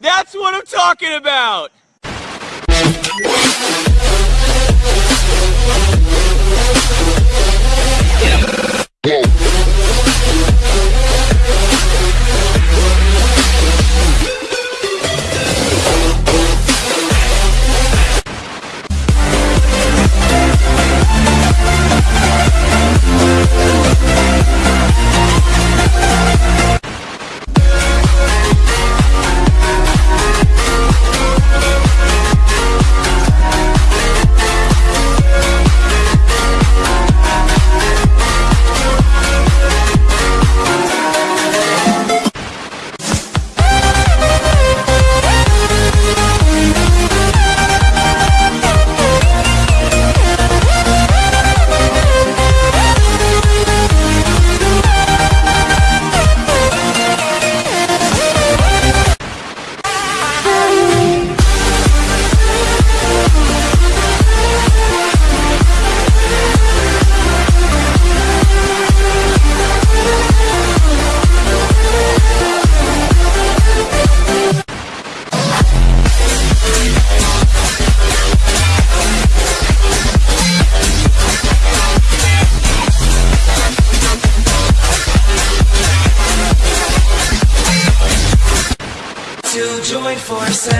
That's what I'm talking about! Join forces.